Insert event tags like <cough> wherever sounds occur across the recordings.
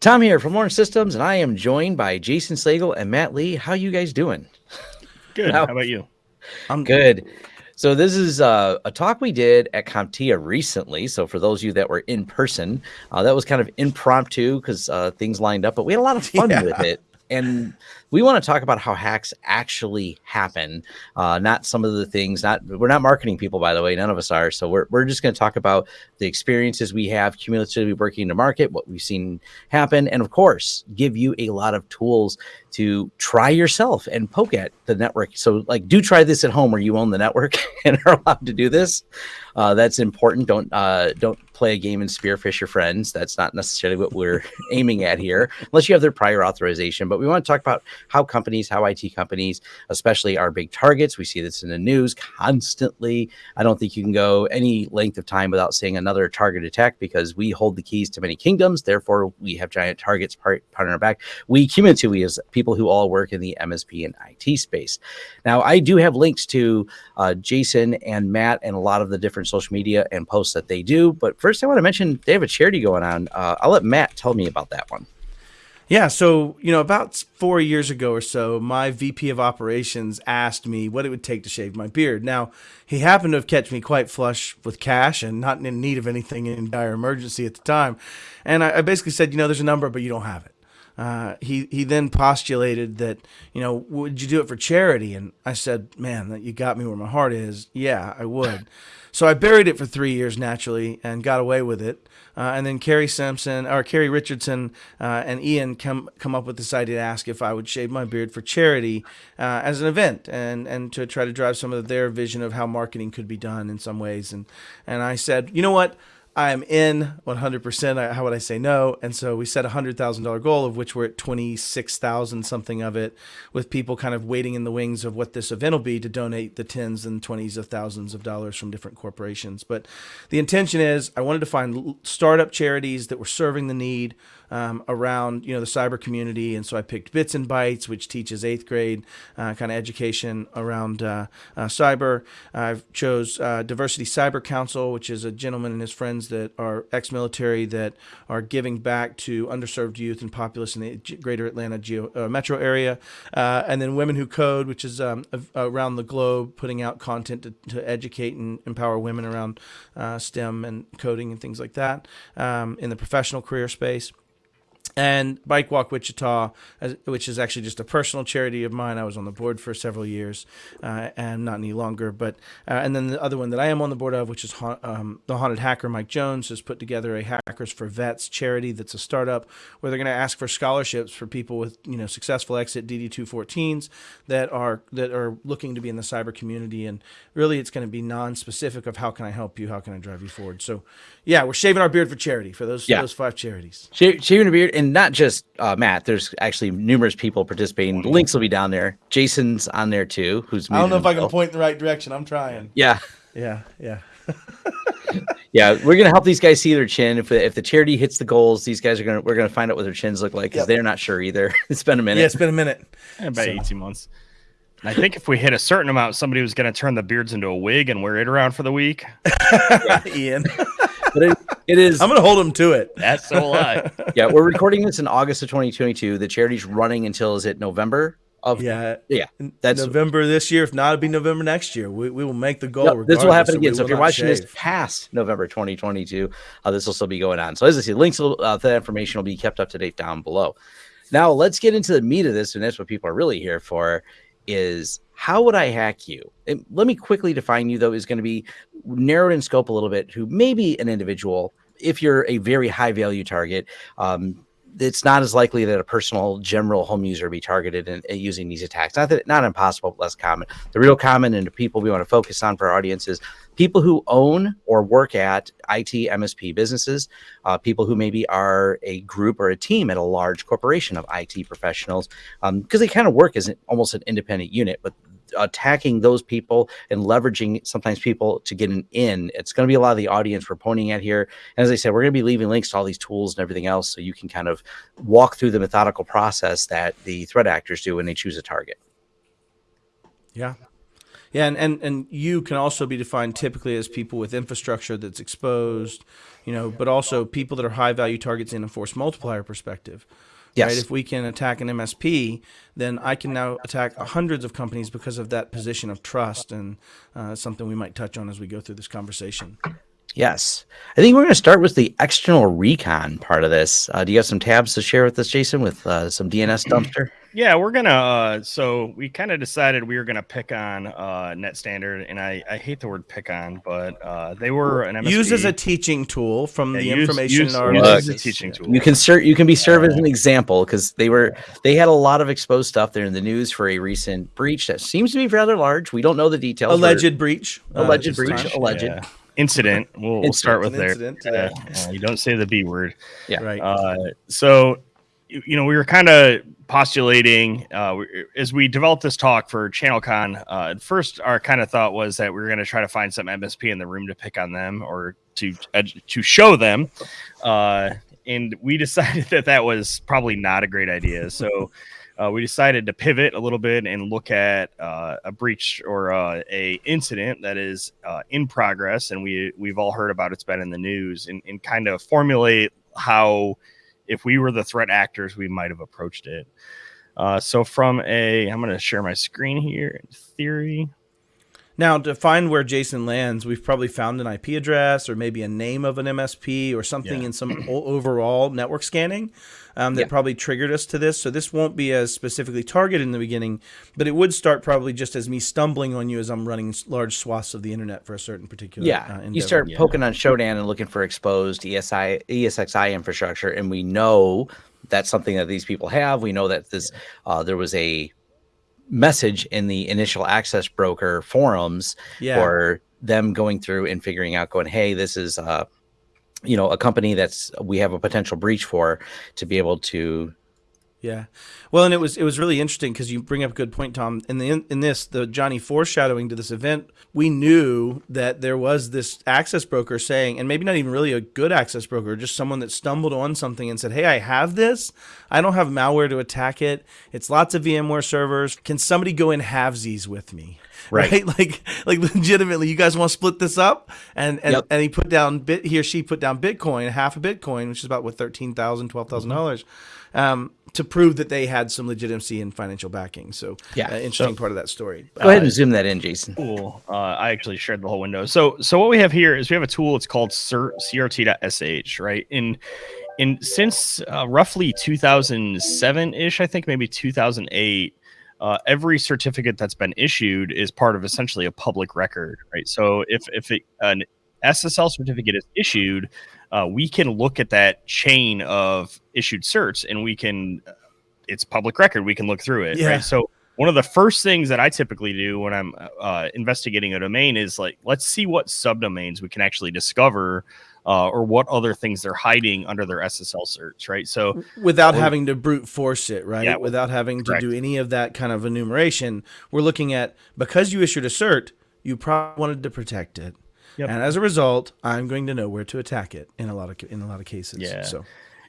Tom here from Lawrence Systems, and I am joined by Jason Slagle and Matt Lee. How you guys doing? <laughs> Good. Now, How about you? I'm good. So this is uh, a talk we did at CompTIA recently. So for those of you that were in person, uh, that was kind of impromptu because uh, things lined up, but we had a lot of fun <laughs> yeah. with it. And we want to talk about how hacks actually happen, uh, not some of the things. Not we're not marketing people, by the way. None of us are. So we're we're just going to talk about the experiences we have cumulatively working in the market, what we've seen happen, and of course, give you a lot of tools to try yourself and poke at the network. So like, do try this at home where you own the network <laughs> and are allowed to do this. Uh, that's important. Don't uh, don't play a game and spearfish your friends. That's not necessarily what we're <laughs> aiming at here, unless you have their prior authorization. But we want to talk about how companies, how IT companies, especially our big targets. We see this in the news constantly. I don't think you can go any length of time without seeing another target attack because we hold the keys to many kingdoms. Therefore, we have giant targets part, part on our back. We cumulatively as people who all work in the MSP and IT space. Now, I do have links to uh, Jason and Matt and a lot of the different social media and posts that they do. But first, I want to mention they have a charity going on. Uh, I'll let Matt tell me about that one. Yeah, so you know, about four years ago or so, my VP of operations asked me what it would take to shave my beard. Now, he happened to have kept me quite flush with cash and not in need of anything in dire emergency at the time, and I, I basically said, you know, there's a number, but you don't have it. Uh, he he then postulated that you know would you do it for charity? And I said, man, that you got me where my heart is. Yeah, I would. So I buried it for three years naturally and got away with it. Uh, and then Carrie Simpson or Carrie Richardson uh, and Ian come come up with this idea to ask if I would shave my beard for charity uh, as an event and and to try to drive some of their vision of how marketing could be done in some ways. And and I said, you know what? I'm in 100%. How would I say no? And so we set a $100,000 goal, of which we're at 26,000 something of it, with people kind of waiting in the wings of what this event will be to donate the tens and twenties of thousands of dollars from different corporations. But the intention is I wanted to find startup charities that were serving the need um, around you know the cyber community, and so I picked Bits and Bytes, which teaches eighth grade uh, kind of education around uh, uh, cyber. I chose uh, Diversity Cyber Council, which is a gentleman and his friends that are ex-military that are giving back to underserved youth and populace in the Greater Atlanta geo, uh, metro area, and then Women Who Code, which is um, around the globe putting out content to, to educate and empower women around STEM and coding and things like that um, in the professional career space and Bike Walk Wichita, which is actually just a personal charity of mine. I was on the board for several years, uh, and not any longer. But uh, and then the other one that I am on the board of, which is ha- um, the Haunted Hacker. Mike Jones has put together a Hackers for Vets charity that's a startup where they're going to ask for scholarships for people with you know successful exit DD214s that are that are looking to be in the cyber community. And really, it's going to be non-specific of how can I help you, how can I drive you forward. So yeah, we're shaving our beard for charity for those yeah. those five charities. shaving a beard and not just uh, Matt. There's actually numerous people participating. The links will be down there. Jason's on there too. Who's I don't know if I can point in the right direction. I'm trying. Yeah. Yeah. Yeah. <laughs> yeah, we're gonna help these guys see their chin. If if the charity hits the goals, these guys are gonna we're gonna find out what their chins look like because yep. they're not sure either. <laughs> it's been a minute. Yeah, it's been a minute. About so. eighteen months. I think if we hit a certain amount, somebody was going to turn the beards into a wig and wear it around for the week. <laughs> Ian. but it, it is. I'm going to hold him to it. That's so lie. <laughs> yeah, we're recording this in August of 2022. The charity's running until is it November? Of, yeah, yeah. That's November this year. If not, it'll be November next year. We, we will make the goal. this will happen again. So, so if you're watching shave. this past November 2022, uh, this will still be going on. So as I say, links will, uh, that information will be kept up to date down below. Now let's get into the meat of this, and that's what people are really here for is how would I hack you? Let me quickly define you, though, is going to be narrowed in scope a little bit, who may be an individual. If you're a very high value target, um, it's not as likely that a personal general home user be targeted in, using these attacks. Not that not impossible, but less common. The real common and the people we want to focus on for our audience is people who own or work at IT MSP businesses, uh, people who maybe are a group or a team at a large corporation of IT professionals, because um, they kind of work as an, almost an independent unit, but attacking those people and leveraging sometimes people to get an in. It's going to be a lot of the audience we're pointing at here. And as I said, we're going to be leaving links to all these tools and everything else so you can kind of walk through the methodical process that the threat actors do when they choose a target. Yeah. Yeah, and, and, and you can also be defined typically as people with infrastructure that's exposed, you know, but also people that are high value targets in a force multiplier perspective. Yes. Right? If we can attack an MSP, then I can now attack hundreds of companies because of that position of trust, and uh, something we might touch on as we go through this conversation. Yes. I think we're going to start with the external recon part of this. Uh, do you have some tabs to share with us, Jason, with uh, some DNS dumpster? Yeah, we're gonna. Uh, so we kind of decided we were gonna pick on uh, Net Standard, and I, I hate the word pick on, but uh, they were an MSP. Use as a teaching tool from Yeah, the use- information use- in our use as a teaching tool. You can ser- you can be served as an example because they were they had a lot of exposed stuff there in the news for a recent breach that seems to be rather large. We don't know the details. We're- alleged breach. uh, Alleged this breach. time. alleged. Yeah. incident. We'll, we'll start with An there. incident, Yeah, yeah. yeah, you don't say the B word. Yeah. Right. Uh, so, you know, we were kind of postulating uh, as we developed this talk for ChannelCon. Uh, at first, our kind of thought was that we were going to try to find some MSP in the room to pick on them or to uh, to show them, uh, and we <laughs> decided that that was probably not a great idea. <laughs> So. Uh, we decided to pivot a little bit and look at uh, a breach or uh, a incident that is uh, in progress, and we we've all heard about it's been in the news, and, and kind of formulate how, if we were the threat actors, we might have approached it. Uh, so from a, I'm going to share my screen here. In theory, Now, to find where Jason lands, we've probably found an IP address or maybe a name of an MSP or something Yeah. in some overall network scanning um, that Yeah. probably triggered us to this. So this won't be as specifically targeted in the beginning, but it would start probably just as me stumbling on you as I'm running large swaths of the internet for a certain particular. Yeah, uh, you start Yeah. poking on Shodan and looking for exposed ESI ESXi infrastructure, and we know that's something that these people have. We know that this uh, there was a message in the initial access broker forums Yeah. for them going through and figuring out, going, hey, this is uh, you know a company that's we have a potential breach for to be able to Yeah. Well, and it was it was really interesting because you bring up a good point, Tom. In the in this the Johnny foreshadowing to this event, we knew that there was this access broker saying, and maybe not even really a good access broker, just someone that stumbled on something and said, "Hey, I have this. I don't have malware to attack it. It's lots of VMware servers. Can somebody go in halvesies with me?" Right. <laughs> Like like legitimately, you guys want to split this up? And and, Yep. and he put down bit he or she put down Bitcoin, half a Bitcoin, which is about what thirteen thousand, twelve thousand dollars, um, to prove that they had some legitimacy and financial backing. So Yeah. uh, interesting part of that story. go ahead and zoom that in, Jason. cool. Uh, I actually shared the whole window. So, so what we have here is we have a tool. It's called CERT, CRT.sh, right? And in since uh, roughly 2007 ish, I think maybe 2008. Uh, every certificate that's been issued is part of essentially a public record, right? So if if it, an SSL certificate is issued, uh, we can look at that chain of issued certs, and we can it's public record. We can look through it, Yeah. right? So one of the first things that I typically do when I'm uh, investigating a domain is like, let's see what subdomains we can actually discover, uh, or what other things they're hiding under their SSL certs, right? So Without having to brute force it, right? Yeah, Without having to do any of that kind of enumeration, we're looking at because you issued a cert, you probably wanted to protect it. Yep. And as a result, I'm going to know where to attack it in a lot of in a lot of cases. Yeah. So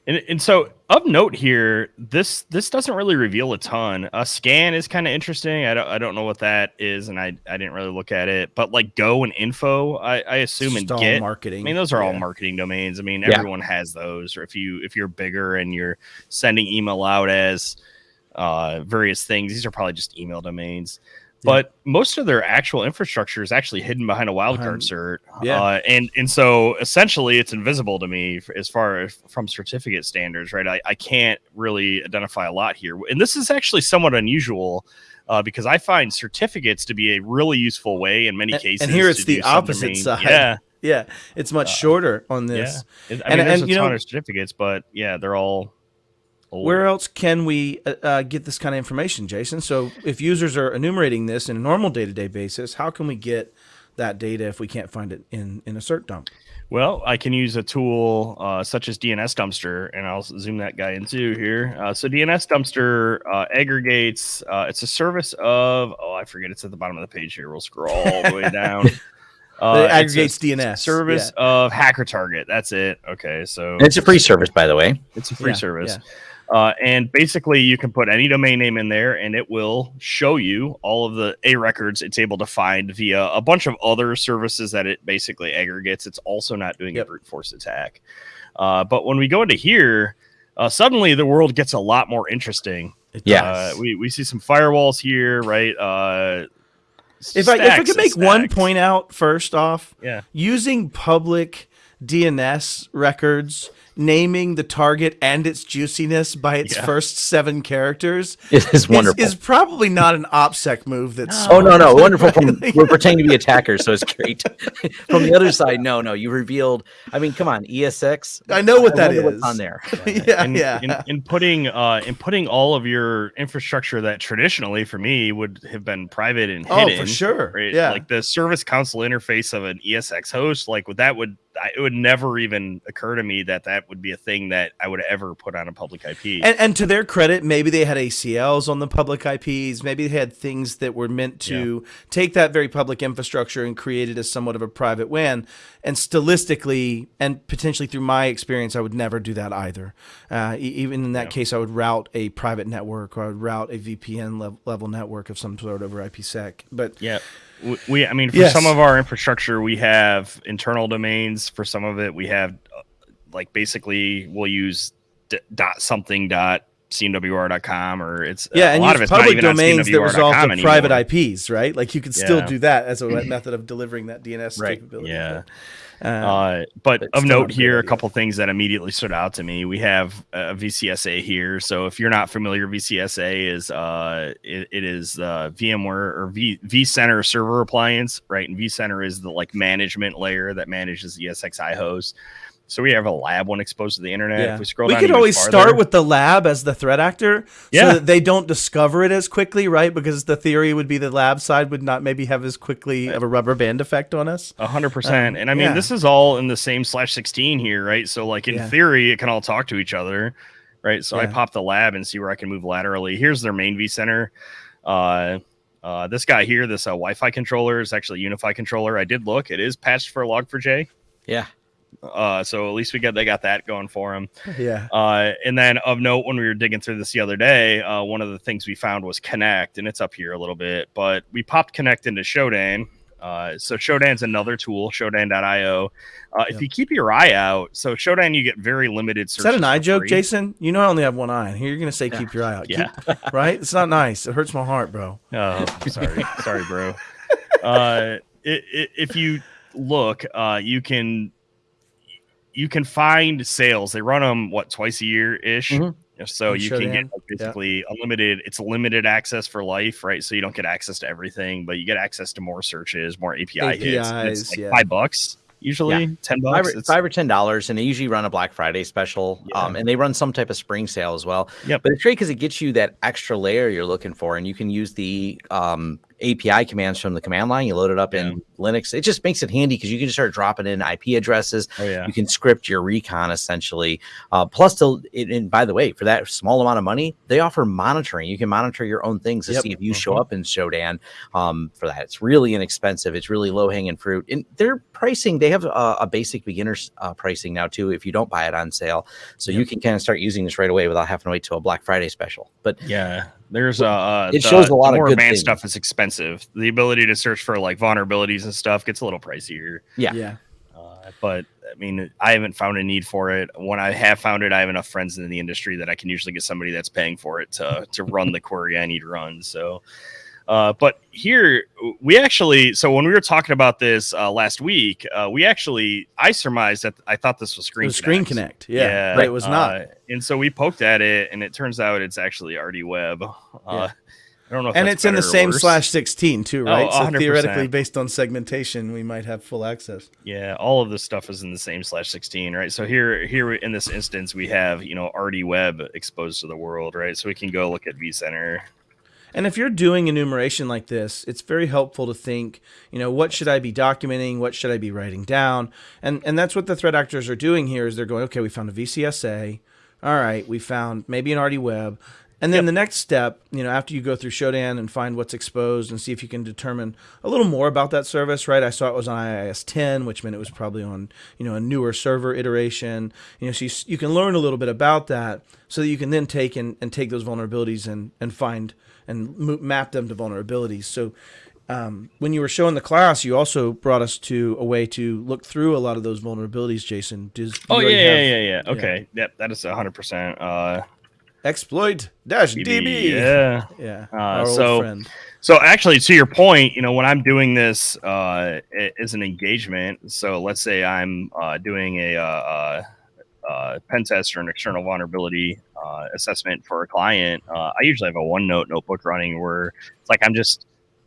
And, and so of note here, this this doesn't really reveal a ton. A scan is kind of interesting. I don't I don't know what that is, and I I didn't really look at it. But like go and info, I, I assume it's and get. marketing. I mean, those are all Yeah. marketing domains. I mean, Yeah. everyone has those. Or if you if you're bigger and you're sending email out as uh, various things, these are probably just email domains. Yeah. But most of their actual infrastructure is actually hidden behind a wildcard cert, yeah. uh, and and so essentially it's invisible to me as far as from certificate standards, right? I, I can't really identify a lot here, and this is actually somewhat unusual uh, because I find certificates to be a really useful way in many And- cases. and here it's the opposite side. Yeah, <laughs> Yeah, it's much shorter on this. yeah. I And- there's and, a you ton know- of certificates, but yeah, they're all. Old. Where else can we uh, uh, get this kind of information, Jason? So if users are enumerating this in a normal day-to-day basis, how can we get that data if we can't find it in in a cert dump? Well, I can use a tool uh, such as DNS Dumpster, and I'll zoom that guy into here. Uh, so DNS Dumpster uh, aggregates. Uh, it's a service of oh, I forget. It's at the bottom of the page here. We'll scroll all the way down. <laughs> Uh, It it's a aggregates DNS, service yeah. of Hacker Target. That's it. Okay, so And it's a free service, by the way. it's a free Yeah, service. Uh, and basically, you can put any domain name in there, and it will show you all of the A records it's able to find via a bunch of other services that it basically aggregates. It's also not doing Yep. a brute force attack. Uh, but when we go into here, uh, suddenly the world gets a lot more interesting. Yeah. Uh, we, we see some firewalls here, right? Uh, if I if I could and make one point out first off, Yeah. using public DNS records, naming the target and its juiciness by its Yeah. first seven characters <laughs> It is is, wonderful. is probably not an OPSEC move. That's Oh no, no, wonderful! From <laughs> we're pretending to be attackers, so it's great. <laughs> From the other side, no, no, you revealed. I mean, come on, ESX. I know what that wonder what's on there. yeah, in, yeah. in, in putting uh in putting all of your infrastructure that traditionally for me would have been private and hidden. oh, hidden for sure. right? Yeah. like the service console interface of an esx host like what that would I, it would never even occur to me that that would be a thing that i would ever put on a public ip And, and to their credit, maybe they had ACLs on the public IPs. Maybe they had things that were meant to take that very public infrastructure and create it as somewhat of a private WAN. And stylistically, and potentially through my experience, I would never do that either. Uh, even in that Yeah. case, I would route a private network or I would route a VPN level, level network of some sort over IPsec. But Yeah. We, I mean, for Yes. some of our infrastructure, we have internal domains. For some of it, we have uh, like basically we'll use d- dot something dot cmwr.com or it's yeah, a and lot of it's public domains that resolve to private. IPs, right? Like you could still Yeah. do that as a <laughs> method of delivering that DNS Right. capability. Yeah. But, uh, Uh, but But of note here, a couple things that immediately stood out to me. We have a VCSA here. So if you're not familiar, VCSA is uh, it, it is uh, VMware or v, vCenter server appliance, right? And vCenter is the like management layer that manages the ESXi host. So we have a lab one exposed to the internet. Yeah. If we scroll we could always farther- start with the lab as the threat actor Yeah. so that they don't discover it as quickly right because the theory would be the lab side would not maybe have as quickly of a rubber band effect on us A hundred percent. Um, And I mean, yeah. this is all in the same slash sixteen here, right? So like in Yeah. theory, it can all talk to each other, right? So I pop the lab and see where I can move laterally. Here's their main vCenter. Uh, uh, this guy here, this uh, Wi-Fi controller is actually a Unify controller. I did look; it is patched for Log4j. Yeah, Uh, so at least we got they got that going for them. <laughs> yeah Uh, and then of note, when we were digging through this the other day, uh, one of the things we found was Connect, and it's up here a little bit. But we popped Connect into Shodan. Uh, so Shodan's another tool, Shodan.io. Uh, Yep. If you keep your eye out, so Shodan, you get very limited. is that an eye joke free. jason you know i only have one eye and here you're gonna say keep your eye out Yeah. Keep- <laughs> right it's not nice it hurts my heart bro Oh, sorry, <laughs> sorry, bro. Uh, i i if you look, uh, you can you can find sales. They run them what twice a year ish. Mhm. So On you can get like, basically unlimited. It's limited access for life, right? So you don't get access to everything, but you get access to more searches, more API hits. It's like yeah. five bucks usually, ten five bucks. or, five or ten dollars, and they usually run a Black Friday special. Yeah. Um, and they run some type of spring sale as well. yeah But it's great because it gets you that extra layer you're looking for, and you can use the um, API commands from the command line. You load it up in Linux. It just makes it handy because you can just start dropping in IP addresses. oh yeah, You can script your recon essentially. Uh, plus, to, it, and by the way, for that small amount of money, they offer monitoring. You can monitor your own things to Yep. see if you show Mhm. up in Shodan. Um, for that, it's really inexpensive. It's really low hanging fruit. And their pricing, they have a, a basic beginner's uh, pricing now too. If you don't buy it on sale, so you can kind of start using this right away without having to wait till a Black Friday special. But yeah. There's uh, uh It the- shows a lot the of more advanced things. stuff is expensive. The ability to search for like vulnerabilities and stuff gets a little pricier. Yeah. yeah Uh, but I mean, I haven't found a need for it. When I have found it, I have enough friends in the industry that I can usually get somebody that's paying for it to to run the query I need run. So, uh, but here we actually, so when we were talking about this uh, last week, uh, we actually, I surmised that I thought this was it Screen was screen Connect. connect yeah, but it was not Uh, and so we poked at it, and it turns out it's actually RD Web. Uh, Yeah. I don't know, if and it's in the same worse. slash 16 too Oh, right so theoretically based on segmentation we might have full access Yeah, all of this stuff is in the same slash 16, right? So here, here in this instance, we have you know RD Web exposed to the world, right? So we can go look at vCenter. And if you're doing enumeration like this, it's very helpful to think, you know, what should I be documenting? What should I be writing down? And and that's what the threat actors are doing here is they're going, okay, we found a VCSA. All right, we found maybe an RD web. And then Yep. the next step, you know, after you go through Shodan and find what's exposed and see if you can determine a little more about that service, right? I saw it was on IIS 10, which meant it was probably on, you know, a newer server iteration. You know, so you, you can learn a little bit about that so that you can then take and, and take those vulnerabilities and, and find and map them to vulnerabilities. So um, when you were showing the class, you also brought us to a way to look through a lot of those vulnerabilities, Jason. Does, Oh yeah, already yeah, yeah, yeah. Okay, yep, that is hundred percent. Uh, Exploit dash DB, yeah. Yeah. Uh, so- friend. So actually, to your point, you know, when I'm doing this uh, a- as an engagement, so let's say I'm uh, doing a, uh, uh, uh, pen test or an external vulnerability uh, assessment for a client, uh, I usually have a OneNote notebook running where it's like I'm just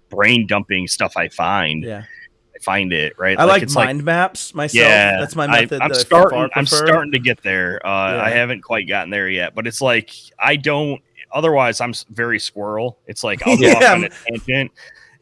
brain dumping stuff I find. Yeah. I find it right. I like it's mind maps myself. yeah, That's my method. I'm that starting. I'm starting to get there. Uh, I haven't quite gotten there yet, but it's like I don't. Otherwise, I'm very squirrel. It's like <laughs> I'll go Yeah. off on a tangent,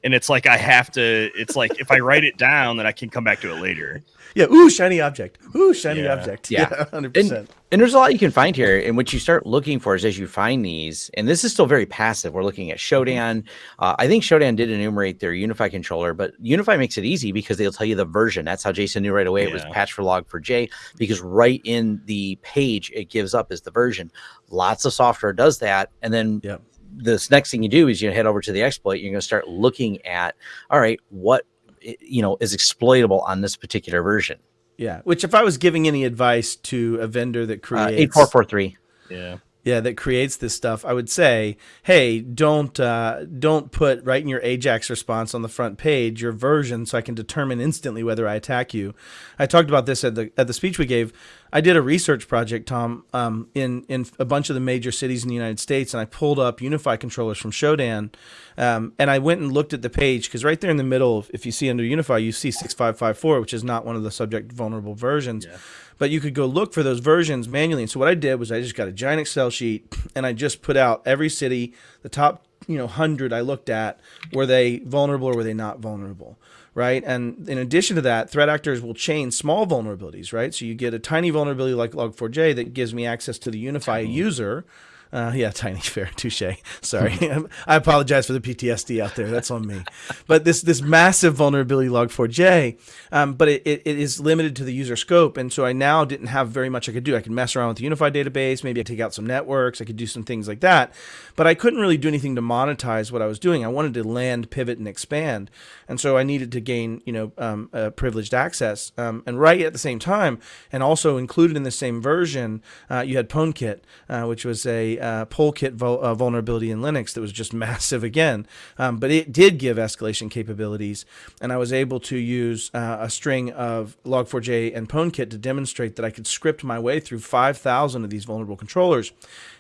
and it's like I have to. It's like if I write it down, then I can come back to it later. Yeah. Ooh, shiny object. Ooh, shiny Yeah. object. Yeah. <laughs> Yeah. Hundred percent. And there's a lot you can find here. And what you start looking for is as you find these, and this is still very passive. We're looking at Shodan. Uh, I think Shodan did enumerate their Unify controller, but Unify makes it easy because they'll tell you the version. That's how Jason knew right away it was patch for log for J, because right in the page it gives up is the version. Lots of software does that. And then Yep. this next thing you do is you head over to the exploit. You're going to start looking at, all right, what you know is exploitable on this particular version. Yeah. Which, if I was giving any advice to a vendor that Uh, creates Eight four four three. Yeah. Yeah that creates this stuff. I would say hey don't uh, don't put right in your ajax response on the front page your version so i can determine instantly whether i attack you. I talked about this at the at the speech we gave. I did a research project tom um, in in a bunch of the major cities in the united states and i pulled up unify controllers from shodan um, and i went and looked at the page because right there in the middle if you see under unify you see 6554 which is not one of the subject vulnerable versions but you could go look for those versions manually. And so what I did was I just got a giant Excel sheet and I just put out every city, the top, you know, 100 I looked at, were they vulnerable or were they not vulnerable? Right. And in addition to that, threat actors will chain small vulnerabilities, right? So you get a tiny vulnerability like Log4j that gives me access to the Unify user. Uh, yeah, <laughs> tiny fair, touche. Sorry, <laughs> I apologize for the PTSD out there. That's on me. But this this massive vulnerability log4j, um, but it, it, it is limited to the user scope, and so I now didn't have very much I could do. I could mess around with the unified database, maybe I take out some networks, I could do some things like that, but I couldn't really do anything to monetize what I was doing. I wanted to land, pivot, and expand, and so I needed to gain you know um, uh, privileged access. Um, and right at the same time, and also included in the same version, uh, you had PwnKit, uh, which was a uh, PoleKit vul- uh, vulnerability in Linux that was just <laughs> massive again. Um, but it did give escalation capabilities, and I was able to use uh, a string of Log4j and PwnKit to demonstrate that I could script my way through 5,000 of these vulnerable controllers.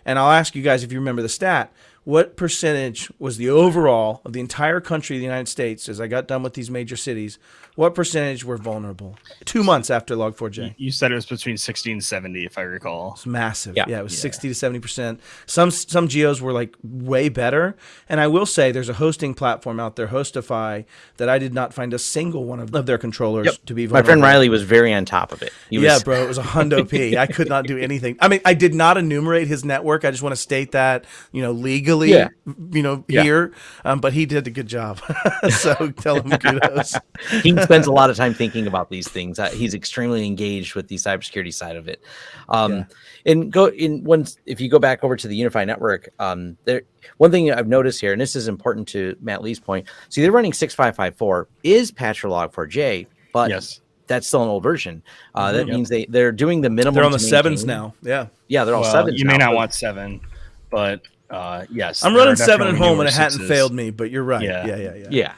And I'll ask you guys if you remember the stat. What percentage was the overall of the entire country of the United States as I got done with these major cities? What percentage were vulnerable? Two months after Log4j. You said it was between 60 and 70, if I recall. It's massive. Yeah. Yeah, it was Yeah. 60 to 70 percent. Some some geos were like way better. And I will say, there's a hosting platform out there, Hostify, that I did not find a single one of, of their controllers Yep. to be. Vulnerable. My friend. Riley was very on top of it. He yeah, was, bro, it was a hundo p. <laughs> I could not do anything. I mean, I did not enumerate his network. I just want to state that, you know, legally, Yeah. you know, Yeah. here. Um, but he did a good job. <laughs> so tell him kudos. <laughs> he spends a lot of time thinking about these things. Uh, he's extremely engaged with the cybersecurity side of it. Um, Yeah. And go in once if you go back over to the Unify network, um, there one thing I've noticed here, and this is important to Matt Lee's point. See, they're running six five five four is patch for log four J, but yes. that's still an old version. Uh, that Mhm. means they they're doing the minimum. They're on the to sevens now. Yeah. Yeah, they're all Well, sevens. You may now, not but- want seven, but uh, yes. I'm running seven at home newer and it hadn't failed me, but you're right. Yeah. Yeah, yeah, yeah. Yeah,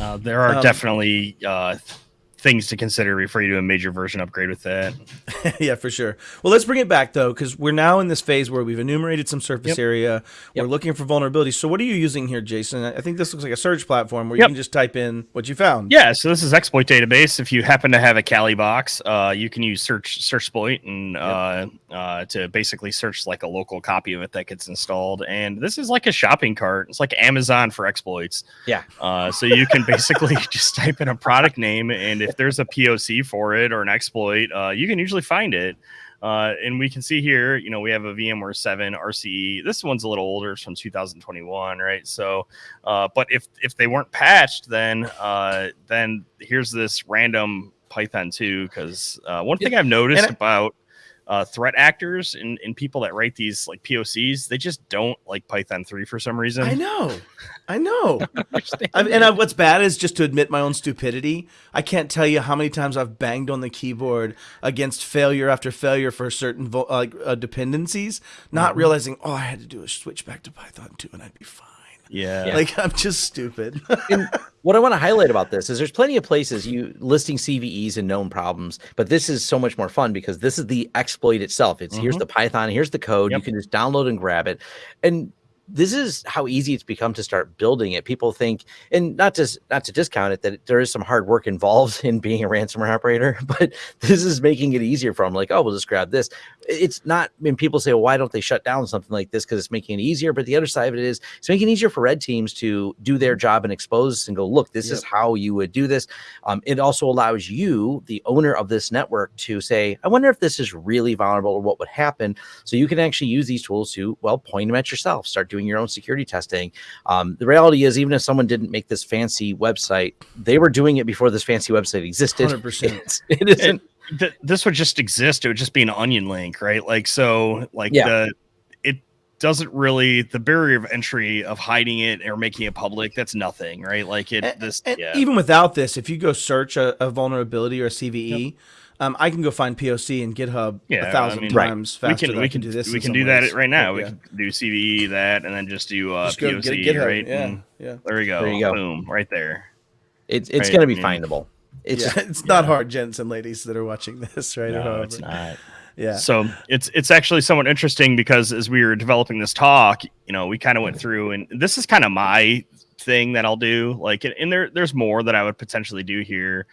Uh, there are Um, definitely uh, things to consider before you do a major version upgrade with that. <laughs> yeah, for sure. Well, let's bring it back though, because we're now in this phase where we've enumerated some surface Yep. area. We're looking for vulnerabilities. So, what are you using here, Jason? I think this looks like a search platform where Yep. you can just type in what you found. Yeah, so this is exploit database. If you happen to have a Kali box, uh, you can use search search exploit and uh, uh, to basically search like a local copy of it that gets installed. And this is like a shopping cart. It's like Amazon for exploits. Yeah. Uh, so you can basically <laughs> just type in a product name, and if there's a POC for it or an exploit, uh, you can usually find it. Uh, and we can see here, you know, we have a VMware 7 RCE. This one's a little older, it's from 2021, right? So, uh, but if if they weren't patched, then uh, then here's this random Python 2. Because uh, one thing I've noticed I, about uh, threat actors and, and people that write these like POCs, they just don't like Python 3 for some reason. I know. I know. <laughs> I and I, what's bad is just to admit my own stupidity. I can't tell you how many times I've banged on the keyboard against failure after failure for certain vo- like uh, dependencies, not mm-hmm. realizing, oh, I had to do a switch back to Python 2 and I'd be fine. Yeah. <laughs> Like I'm just stupid. <laughs> and what I want to highlight about this is there's plenty of places you listing CVEs and known problems, but this is so much more fun because this is the exploit itself. It's mm-hmm. here's the Python, here's the code. Yep. You can just download and grab it. And this is how easy it's become to start building it. People think, and not to not to discount it, that there is some hard work involved <laughs> in being a ransomware operator, <laughs> but this is making it easier for them. Like, oh, we'll just grab this. It's not. When people say, well, why don't they shut down something like this? Because it's making it easier. But the other side of it is, it's making it easier for red teams to do their job and expose and go, look, this yep. is how you would do this. Um, it also allows you, the owner of this network, to say, I wonder if this is really vulnerable or what would happen. So you can actually use these tools to well point them at yourself, start doing doing your own security testing. Um, the reality is, even if someone didn't make this fancy website, they were doing it before this fancy website existed. 100%. <laughs> it isn't. It, this would just exist. It would just be an onion link, right? Like so, like yeah. the it doesn't really the barrier of entry of hiding it or making it public. That's nothing, right? Like it. And, this and yeah. even without this, if you go search a, a vulnerability or a CVE. Yep um, I can go find POC and GitHub yeah, a thousand I mean, times right. faster. We can, we can, can, do this. We can do ways. that right now. Yeah. We can do CVE that, and then just do uh, just POC, GitHub, right? Yeah, and yeah. There we go. There you go. Boom, right there. It's it's right. going to be findable. It's yeah, <laughs> it's not hard, gents and ladies that are watching this, <laughs> right? No, it's not. <laughs> Yeah. So it's it's actually somewhat interesting because as we were developing this talk, you know, we kind of went through, and this is kind of my thing that I'll do. Like, and there there's more that I would potentially do here.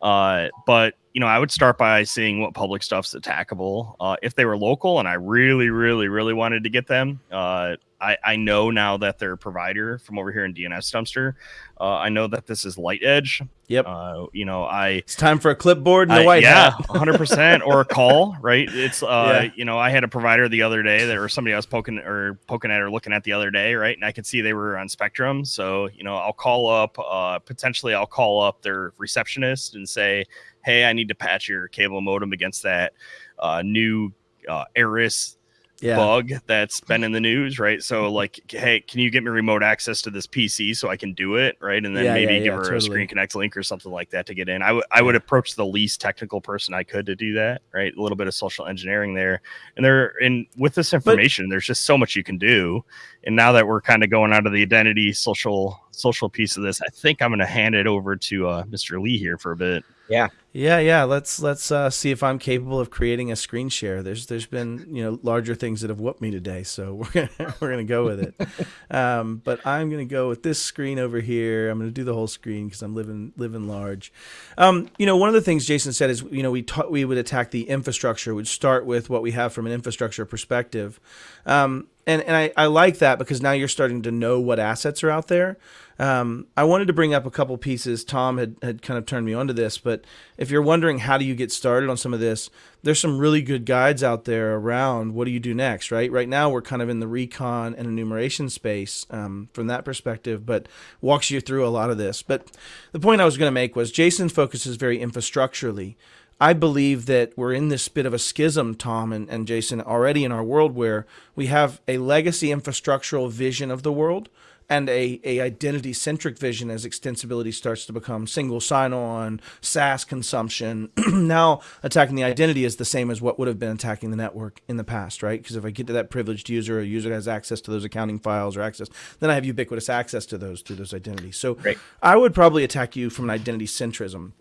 Uh, but you know, I would start by seeing what public stuff's attackable. Uh, if they were local and I really, really, really wanted to get them, uh, I, I know now that their provider from over here in DNS Dumpster, uh, I know that this is Light Edge. Yep. Uh, you know, I it's time for a clipboard and a white yeah, hundred percent or a <laughs> call, right? It's uh, yeah. you know, I had a provider the other day that or somebody I was poking or poking at or looking at the other day, right? And I could see they were on Spectrum, so you know, I'll call up. Uh, potentially, I'll call up their receptionist and say, hey, I need to patch your cable modem against that uh, new uh, Eris yeah. bug that's been in the news, right? So mm-hmm. like, hey, can you get me remote access to this PC so I can do it, right? And then yeah, maybe yeah, give her totally. a Screen Connect link or something like that to get in. I, w- I would approach the least technical person I could to do that, right? A little bit of social engineering there, and there, and with this information, but, there's just so much you can do. And now that we're kind of going out of the identity social social piece of this, I think I'm going to hand it over to uh, Mr. Lee here for a bit. Yeah. Yeah, yeah. Let's let's uh, see if I'm capable of creating a screen share. There's there's been you know larger things that have whooped me today, so <laughs> we're gonna <laughs> we're gonna go with it. Um, but I'm gonna go with this screen over here. I'm gonna do the whole screen because I'm living living large. Um, you know, one of the things Jason said is you know we taught we would attack the infrastructure. We'd start with what we have from an infrastructure perspective. Um, and and I, I like that because now you're starting to know what assets are out there. Um, I wanted to bring up a couple pieces. Tom had, had kind of turned me onto this, but if you're wondering how do you get started on some of this, there's some really good guides out there around what do you do next, right? Right now we're kind of in the recon and enumeration space um, from that perspective, but walks you through a lot of this. But the point I was going to make was Jason focuses very infrastructurally. I believe that we're in this bit of a schism, Tom and, and Jason, already in our world where we have a legacy infrastructural vision of the world and a, a identity centric vision as extensibility starts to become single sign on, SaaS consumption. <clears throat> now attacking the identity is the same as what would have been attacking the network in the past, right? Because if I get to that privileged user, a user has access to those accounting files or access, then I have ubiquitous access to those through those identities. So Great. I would probably attack you from an identity centrism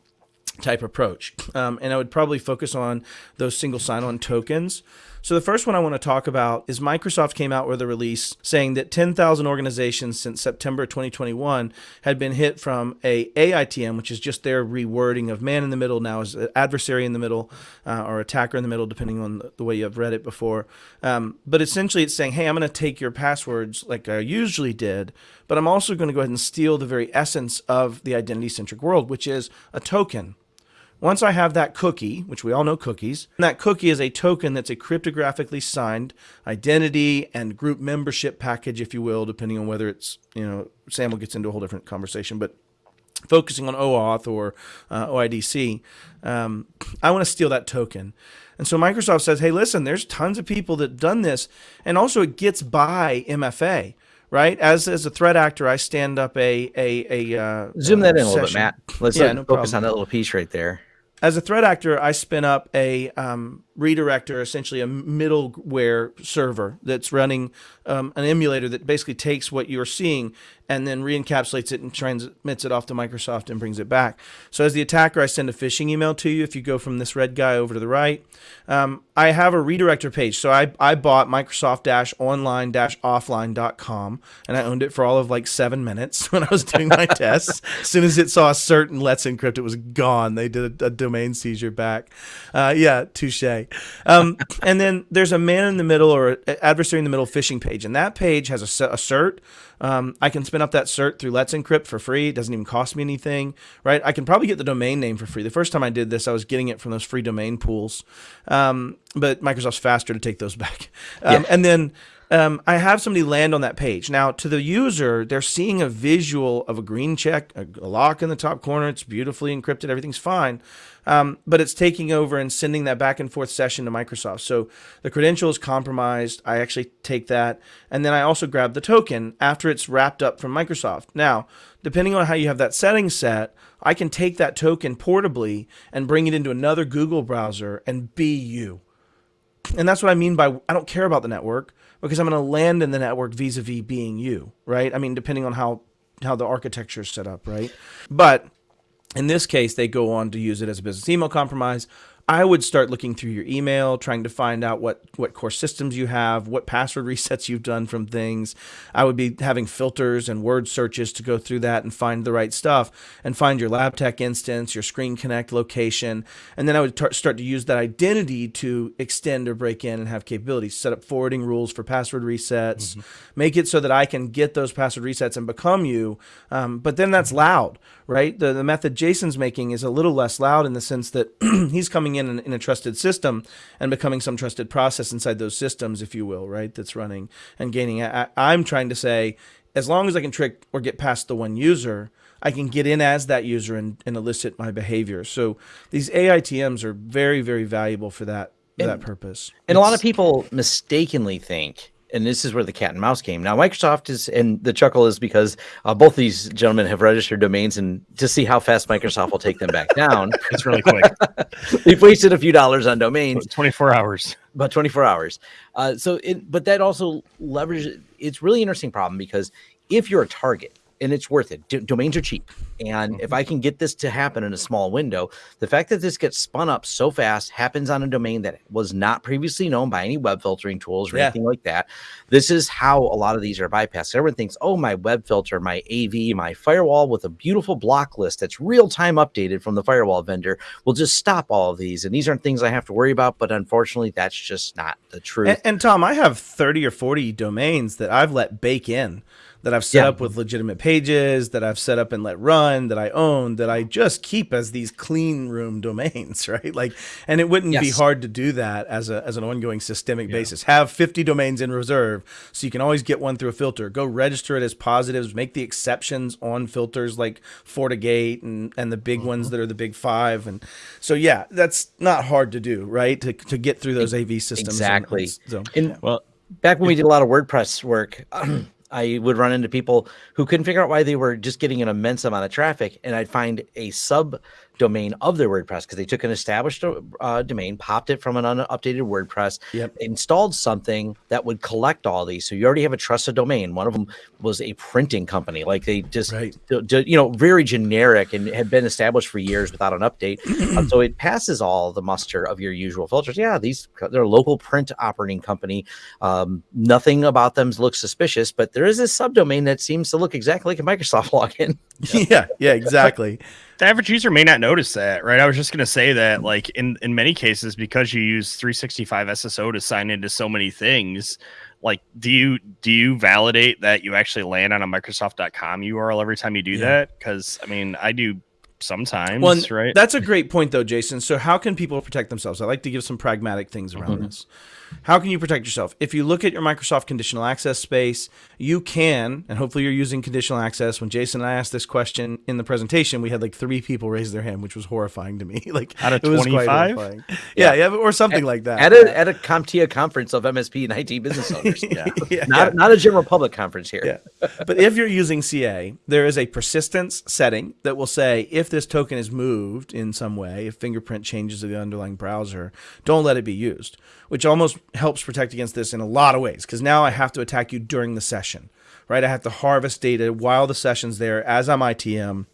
type approach. Um, and I would probably focus on those single sign on tokens. So the first one I want to talk about is Microsoft came out with a release saying that 10,000 organizations since September 2021 had been hit from a AITM, which is just their rewording of man in the middle now is adversary in the middle uh, or attacker in the middle, depending on the way you've read it before. Um, but essentially, it's saying, hey, I'm going to take your passwords like I usually did, but I'm also going to go ahead and steal the very essence of the identity centric world, which is a token Once I have that cookie, which we all know cookies, and that cookie is a token that's a cryptographically signed identity and group membership package, if you will, depending on whether it's, you know, Samuel gets into a whole different conversation, but focusing on OAuth or uh, OIDC, um, I want to steal that token. And so Microsoft says, hey, listen, there's tons of people that done this. And also it gets by MFA, right? As, as a threat actor, I stand up a, a, a uh, zoom that in a session. little bit, Matt. Let's Yeah, uh, no focus problem. on that little piece right there. As a threat actor, I spin up a um, redirector, essentially a middleware server that's running um, an emulator that basically takes what you're seeing and then re-encapsulates it and transmits it off to Microsoft and brings it back. So as the attacker, I send a phishing email to you. If you go from this red guy over to the right, um, I have a redirector page. So I, I bought Microsoft-online-offline.com and I owned it for all of like seven minutes <laughs> when I was doing my <laughs> tests. As soon as it saw a certain Let's Encrypt, it was gone. They did a, a domain seizure back. Uh, yeah, touche. Um, and then there's a man in the middle or adversary in the middle phishing page, and that page has a, a cert. Um, I can spin up that cert through Let's Encrypt for free. It doesn't even cost me anything, right? I can probably get the domain name for free. The first time I did this, I was getting it from those free domain pools, um, but Microsoft's faster to take those <laughs> back. Um, Yeah. And then um, I have somebody land on that page. Now, to the user, they're seeing a visual of a green check, a, a lock in the top corner. It's beautifully encrypted. Everything's fine. Um, but it's taking over and sending that back and forth session to Microsoft. So the credential is compromised. I actually take that. And then I also grab the token after it's wrapped up from Microsoft. Now, depending on how you have that setting set, I can take that token portably and bring it into another Google browser and be you. And that's what I mean by I don't care about the network because I'm going to land in the network vis-a-vis being you, right? I mean, depending on how how the architecture is set up, right? But in this case, they go on to use it as a business email compromise. I would start looking through your email, trying to find out what what core systems you have, what password <laughs> resets you've done from things. I would be having filters and word searches to go through that and find the right stuff and find your LabTech instance, your Screen Connect location, and then I would tar- start to use that identity to extend or break in and have capabilities. Set up forwarding rules for password resets, make it so that I can get those password resets and become you. Um, but then that's loud, right? The the method Jason's making is a little less loud in the sense that <clears throat> he's coming in, in in a trusted system and becoming some trusted process inside those systems, if you will, right? That's running and gaining. I, I'm trying to say, as long as I can trick or get past the one user, I can get in as that user and, and elicit my behavior. So these AITMs are very, very valuable for that for that purpose. And a lot of people mistakenly think, and this is where the cat and mouse came. Now, Microsoft is, and the chuckle is because uh, both these gentlemen have registered domains, and to see how fast Microsoft will take them back down, <laughs> It's really quick. <laughs> they've wasted a few dollars on domains. 24 hours. about 24 hours. Uh, so it, but that also leverages. It's really interesting problem because if you're a target and it's worth it, d- domains are cheap, and if mm-hmm. I can get this to happen in a small window, the fact that this gets spun up so fast happens on a domain that was not previously known by any web filtering tools or Yeah. anything like that. This is how a lot of these are bypassed. Everyone thinks, oh, my web filter, my AV, my firewall with a beautiful block list that's real time updated from the firewall vendor will just stop all of these. And these aren't things I have to worry about. But unfortunately, that's just not the truth. And, and Tom, I have 30 or 40 domains that I've let bake in, that I've set Yeah. up with legitimate pages, that I've set up and let run, that I own, that I just keep as these clean room <laughs> domains, right? Like, and it wouldn't be hard to do that as a as an ongoing systemic basis. Have 50 domains in reserve, so you can always get one through a filter. Go register it as positives. Make the exceptions on filters like FortiGate and and the big ones mm-hmm. that are the big five. And so yeah, that's not hard to do, right? To to get through those AV systems. Exactly. and so And Well, back when we did a lot of WordPress work, <clears throat> I would run into people who couldn't figure out why they were just getting an immense amount of traffic, and I'd find a sub domain of their WordPress because they took an established uh, domain, popped it from an unupdated WordPress, Yep. installed something that would collect all these. So you already have a trusted domain. One of them was a printing company, like they just, Right. you know, very generic and had been established for years without an update. Um, so it passes all the muster of your usual filters. Yeah, these they're a local print operating company. Um, nothing about them looks suspicious, but there is a subdomain that seems to look exactly like a Microsoft <laughs> login. yeah, yeah, exactly. The average user may not notice that, right? I was just going to say that, like in in many cases, because you use 365 SSO to sign into so many things, like do you do you validate that you actually land on a Microsoft.com URL every time you do Yeah. that? Because I mean, I do sometimes, Well, right? That's a great point, though, Jason. So, how can people protect themselves? I like to give some pragmatic things around Mhm. this. How can you protect yourself? If you look at your Microsoft conditional access space, you can, and hopefully you're using conditional access. When Jason and I asked this question in the presentation, we had like three people raise their hand, which was horrifying to me. <laughs> like Out of it was 25? horrifying. Yeah, yeah, or something like that. At a at a CompTIA conference of MSP and IT business owners. <laughs> Yeah. <laughs> yeah, Not not a general public conference here. Yeah. but if you're using CA, there is a persistence setting that will say if this token is moved in some way, if fingerprint changes to the underlying browser, don't let it be used, which almost helps protect against this in a lot of ways because now I have to attack you during the session, right? I have to harvest data while the session's there as I'm ITM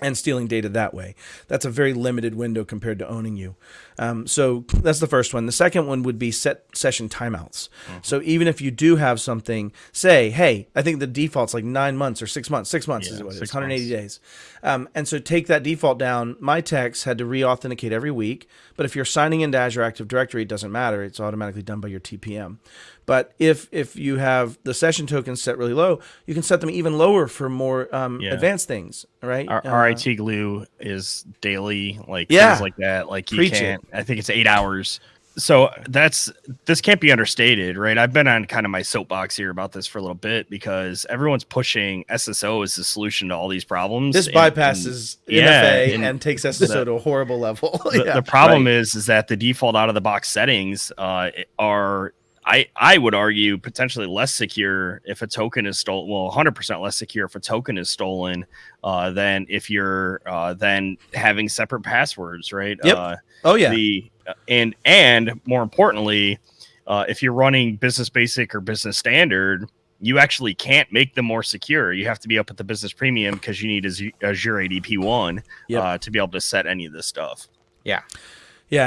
and stealing data that way. That's a very limited window compared to owning you. Um, so that's the first one. The second one would be set session timeouts. So even if you do have something, say, hey, I think the default's like nine months or six months. Six months is what it is, six 180 months. days. Um, and so take that default down. My techs had to re-authenticate every week. But if you're signing into Azure Active Directory, it doesn't matter. It's automatically done by your TPM. But if if you have the session tokens set really low, you can set them even lower for more um, Yeah. advanced things, right? Our, Uh, RIT glue is daily, like Yeah. things like that. Like you Preach can't. I think it's eight hours. So that's this can't be understated, right? I've been on kind of my soapbox here about this for a little bit because everyone's pushing SSO as the solution to all these problems. This and- and bypasses yeah, MFA and and, takes SSO to a horrible level. <laughs> the, yeah. the problem is is that the default out of the box settings uh, are I, I would argue potentially less secure if a token is stolen. Well, 100% less secure if a token is stolen uh, than if you're uh, than having separate passwords, right? Yep. Uh, oh yeah. The and and more importantly, uh, if you're running business basic or business standard, you actually can't make them more secure. You have to be up at the business premium because you need Azure Azure ADP one Yep. uh, to be able to set any of this stuff. Yeah,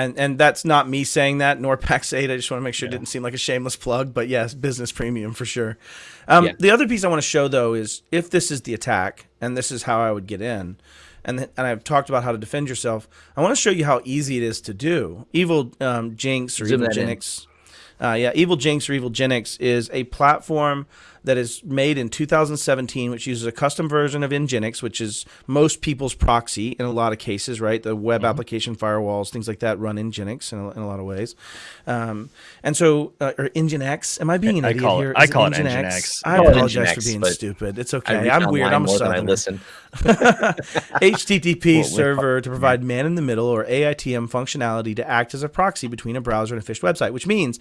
and, and that's not me saying that, nor <laughs> Pax8. I just want to make sure it didn't seem like a shameless plug, but yes, business premium for sure. Um, Yeah. The other piece I want to show, though, is if this is the attack, and this is how I would get in, and, th- and I've talked about how to defend yourself, I want to show you how easy it is to do. Evil um, Jinx or Zoom Evil. Genix. Uh, yeah, Evil Jinx or Evil Genix is a platform that is made in 2017, which uses a custom version of Nginx, which is most people's proxy in a lot of cases, right? The web Mm-hmm. application firewalls, things like that, run Nginx in a, in a lot of ways. Um, and so, uh, or Nginx. Am I being an I idiot call it- here? I call it Nginx? Nginx. I apologize for being stupid. It's okay. I'm weird. I'm <laughs> <laughs> a I listen. HTTP Well, server to provide man in the middle or AITM functionality to act as a proxy between a browser and a phished website, which means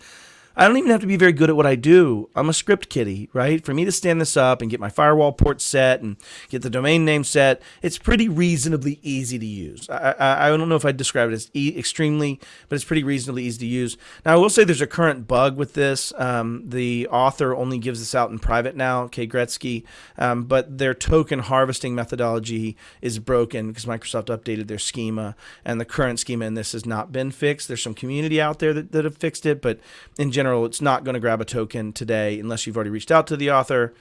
I don't even have to be very good at what I do. I'm a script kiddie, right? For me to stand this up and get my firewall port set and get the domain name set, it's pretty reasonably easy to use. I, I, I don't know if I'd describe it as e- extremely, but it's pretty reasonably easy to use. Now, I will say there's a current bug with this. Um, the author only gives this out in private now, Kay Gretzky, um, but their token harvesting methodology is broken because Microsoft updated their schema, and the current schema in this has not been fixed. There's some community out there that, that have fixed it, but in general, it's not going to grab a token today unless you've already reached out to the author.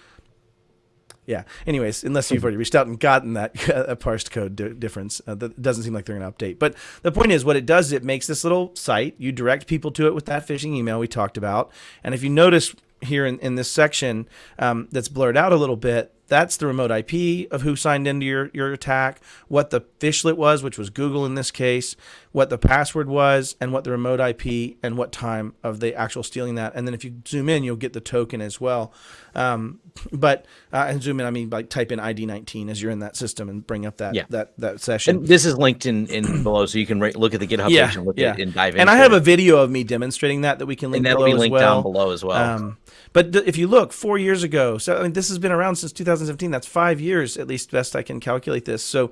Yeah. Anyways, unless you've already reached out and gotten that <laughs> uh, parsed code difference, uh, that doesn't seem like they're going to update. But the point is, what it does, it makes this little site. You direct people to it with that phishing email we talked about. And if you notice here in, in this section um, that's blurred out a little bit, that's the remote IP of who signed into your, your attack, what the phishlet was, which was Google in this case, what the password was, and what the remote IP and what time of the actual stealing that. And then if you zoom in, you'll get the token as well. Um, but uh, and zoom in, I mean like type in ID19 as you're in that system and bring up that Yeah. that that session. And this is linked in, in <clears throat> below, so you can right, look at the GitHub Yeah, page and look yeah. at and dive in. and I have a video of me demonstrating that that we can link and that'll be linked well. down below as well. Um, but if you look, four years ago, so I mean, this has been around since 2017. That's five years, at least, best I can calculate this. So,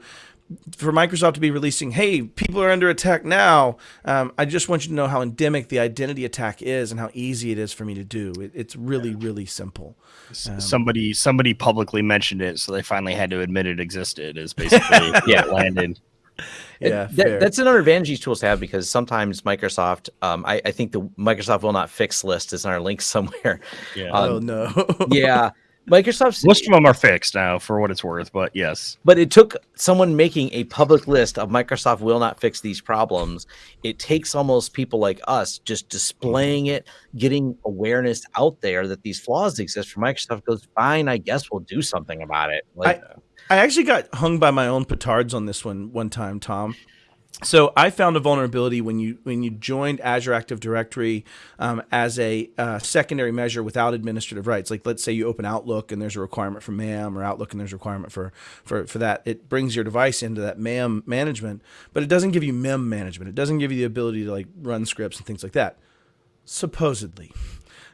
for Microsoft to be releasing, hey, people are under attack now. Um, I just want you to know how endemic the identity attack is and how easy it is for me to do. It, it's really, really simple. Um, somebody somebody publicly mentioned it, so they finally had to admit it existed. Is basically <laughs> yeah landed. Yeah, That- fair. that's another advantage these tools have because sometimes Microsoft, um, I, I think the Microsoft will not fix list is in our link <laughs> somewhere. Yeah, Um, oh no. <laughs> yeah, Microsoft's most of them are fixed now, for what it's worth. But yes, But it took someone making a public list of Microsoft will not fix these problems. It takes almost people like us just displaying it, getting awareness out there that these flaws exist for Microsoft goes, fine, I guess we'll do something about it. Like, I actually got hung by my own petards on this one one time, Tom. So I found a vulnerability when you when you joined Azure Active Directory um, as a uh, secondary measure without administrative rights. Like let's say you open Outlook and there's a requirement for MAM, or Outlook and there's a requirement for for for that. It brings your device into that MAM management, but it doesn't give you MEM management. It doesn't give you the ability to like run scripts and things like that. Supposedly.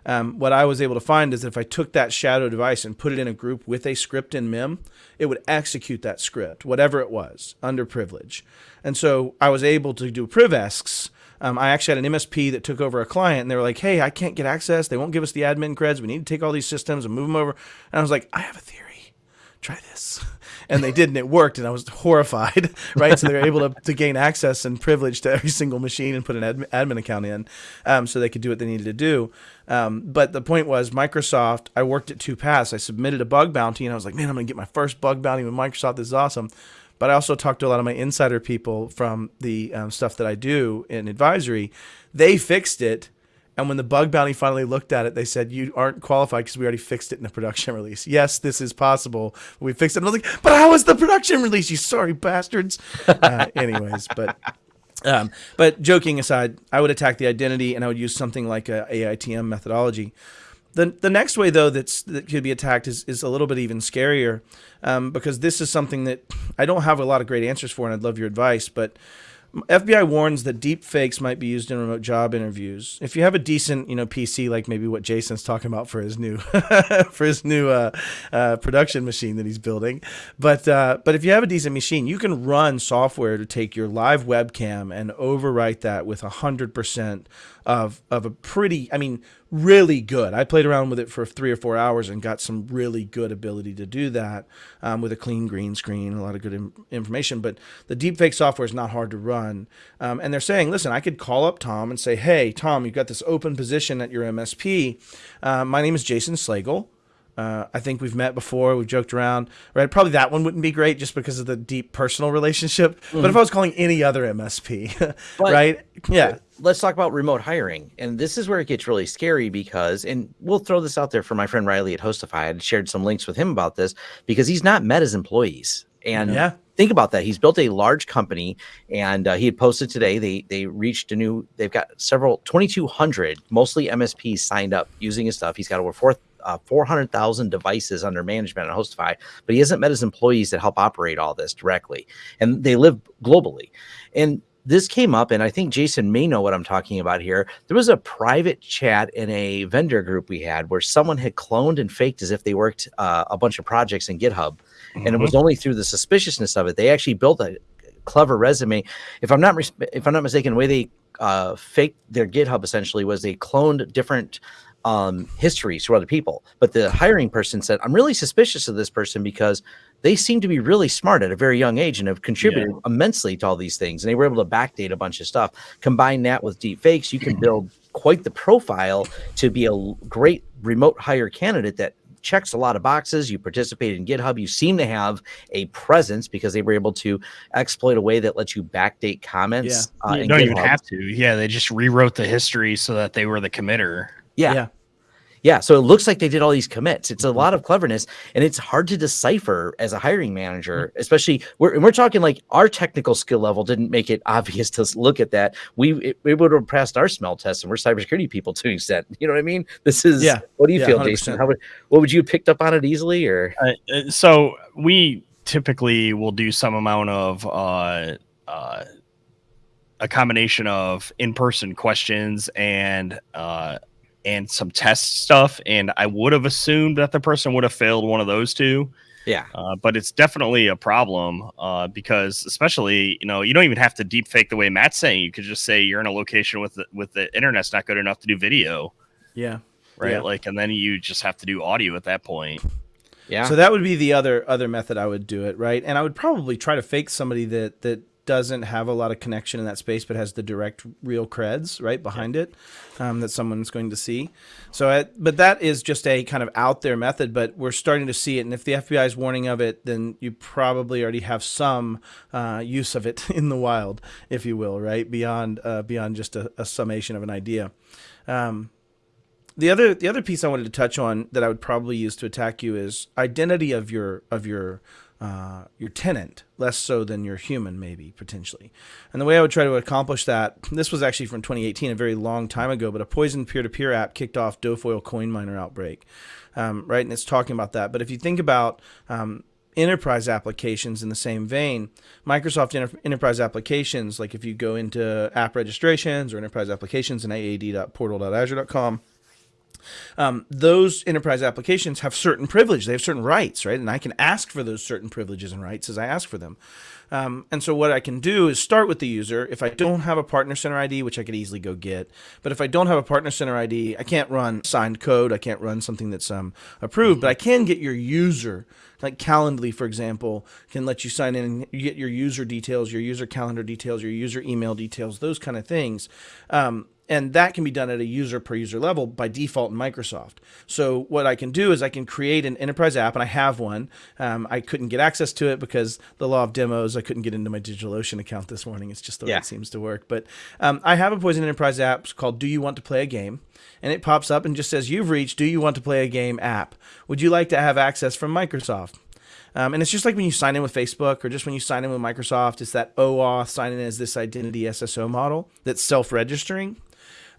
Um, what I was able to find is that if I took that shadow device and put it in a group with a script in MEM, it would execute that script, whatever it was, under privilege. And so I was able to do privescs. Um, I actually had an MSP that took over a client, and they were like, "Hey, I can't get access. They won't give us the admin creds. We need to take all these systems and move them over." And I was like, "I have a theory. Try this." <laughs> and they did, and it worked, and I was horrified, <laughs> right? So they were able to, to gain access and privilege to every single machine and put an admin, admin account in, um, so they could do what they needed to do. Um, but the point was, Microsoft. I worked at two paths. I submitted a bug bounty, and I was like, man, I'm gonna get my first bug bounty with Microsoft. This is awesome. But I also talked to a lot of my insider people from the um, stuff that I do in advisory. They fixed it and when the bug bounty finally looked at it, they said, You aren't qualified because we already fixed it in a production release. Yes, this is possible. We fixed it. And I was like, But how was the production release, you sorry bastards? Uh, <laughs> anyways, but. Um, but joking aside, I would attack the identity and I would use something like a AITM methodology. The, the next way, though, that's, that could be attacked is, is a little bit even scarier um, because this is something that I don't have a lot of great answers for, and I'd love your advice. But FBI warns that deep fakes might be used in remote job interviews. If you have a decent, you know, PC like maybe what Jason's talking about for his new <laughs> for his new uh, uh, production machine that he's building, but uh, but if you have a decent machine, you can run software to take your live webcam and overwrite that with hundred percent of of a pretty, I mean, really good. I played around with it for three or four hours and got some really good ability to do that um, with a clean green screen, a lot of good information. But the deepfake software is not hard to run, um, and they're saying, listen, I could call up Tom and say, hey, Tom, you've got this open position at your MSP. Uh, my name is Jason Slagle. Uh, I think we've met before. We've joked around. Right? Probably that one wouldn't be great just because of the deep personal relationship. Mm-hmm. But if I was calling any other MSP, <laughs> right? Yeah. Let's talk about remote hiring. And this is where it gets really scary because, and we'll throw this out there for my friend Riley at Hostify. I shared some links with him about this because he's not met his employees. And yeah. think about that. He's built a large company, and uh, he had posted today. They they reached a new. They've got several twenty two hundred, mostly MSPs signed up using his stuff. He's got over four uh, 400,000 devices under management at Hostify, but he hasn't met his employees that help operate all this directly. And they live globally. And this came up, and I think Jason may know what I'm talking about here. There was a private chat in a vendor group we had where someone had cloned and faked as if they worked uh, a bunch of projects in GitHub. Mm-hmm. And it was mm-hmm. only through the suspiciousness of it. They actually built a clever resume. If I'm not if I'm not mistaken, the way they uh, faked their GitHub essentially was they cloned different um, histories for other people. But the hiring person said, I'm really suspicious of this person because they seem to be really smart at a very young age and have contributed yeah. immensely to all these things. And they were able to backdate a bunch of stuff. Combine that with deep fakes, you can <clears throat> build quite the profile to be a great remote hire candidate that checks a lot of boxes. You participate in GitHub. You seem to have a presence because they were able to exploit a way that lets you backdate comments. Yeah. Uh, you don't GitHub. even have to. Yeah, they just rewrote the history so that they were the committer. Yeah. yeah. Yeah, so it looks like they did all these commits. It's a lot of cleverness, and it's hard to decipher as a hiring manager, mm-hmm. especially we're we're talking like our technical skill level didn't make it <laughs> obvious to look at that. We it, it would have passed our smell test, and we're cybersecurity people to an extent. <laughs> You know what I mean? This is yeah. What do you yeah, feel, 100%. Jason? How would what would you have picked up on it easily, or uh, uh, so we typically will do some amount of uh, uh, a combination of in-person questions and uh, and some test stuff. And I would have assumed that the person would have failed one of those two. Yeah. Uh, but it's definitely a problem uh, because, especially, you know, you don't even have to deep fake the way Matt's saying. You could just say you're in a location with the, with the internet's not good enough to do video. Yeah. Right. Yeah. Like, and then you just have to do audio at that point. Yeah. So that would be the other other method I would do it, right? And I would probably try to fake somebody that that doesn't have a lot of connection in that space, but has the direct real creds right behind yeah. it um, that someone's going to see. So, I, but that is just a kind of out there method, but we're starting to see it. And if the FBI is warning of it, then you probably already have some uh, use of it <laughs> in the wild, if you will, right beyond uh, beyond just a, a, summation of an idea. Um, the other the other piece I wanted to touch on that I would probably use to attack you is identity of your of your uh, your tenant, less so than your human, maybe potentially. And the way I would try to accomplish that, this was actually from 2018, a very long time ago, but a poison peer-to-peer app kicked off Dofoil coin miner outbreak, um, right? And it's talking about that. But if you think about um, enterprise applications in the same vein, Microsoft Enter- enterprise applications, like if you go into app registrations or enterprise applications in aad.portal.azure.com, um, those enterprise applications have certain privilege. They have certain rights, right? And I can ask for those certain privileges and rights as I ask for them. Um, and so what I can do is start with the user. If I don't have a partner center ID, which I could easily go get, but if I don't have a partner center ID, I can't run signed code. I can't run something that's um, approved, but I can get your user. Like Calendly, for example, can let you sign in and get your user details, your user calendar details, your user email details, those kind of things. Um, and that can be done at a user per user level by default in Microsoft. So what I can do is I can create an enterprise app, and I have one. Um, I couldn't get access to it because the law of demos. I couldn't get into my DigitalOcean account this morning. It's just the way Yeah. it seems to work. But um, I have a Poison Enterprise app called "Do You Want to Play a Game?" and it pops up and just says, "You've reached Do You Want to Play a Game app. Would you like to have access from Microsoft?" Um, and it's just like when you sign in with Facebook or just when you sign in with Microsoft, it's that OAuth sign in as this identity SSO model that's self registering.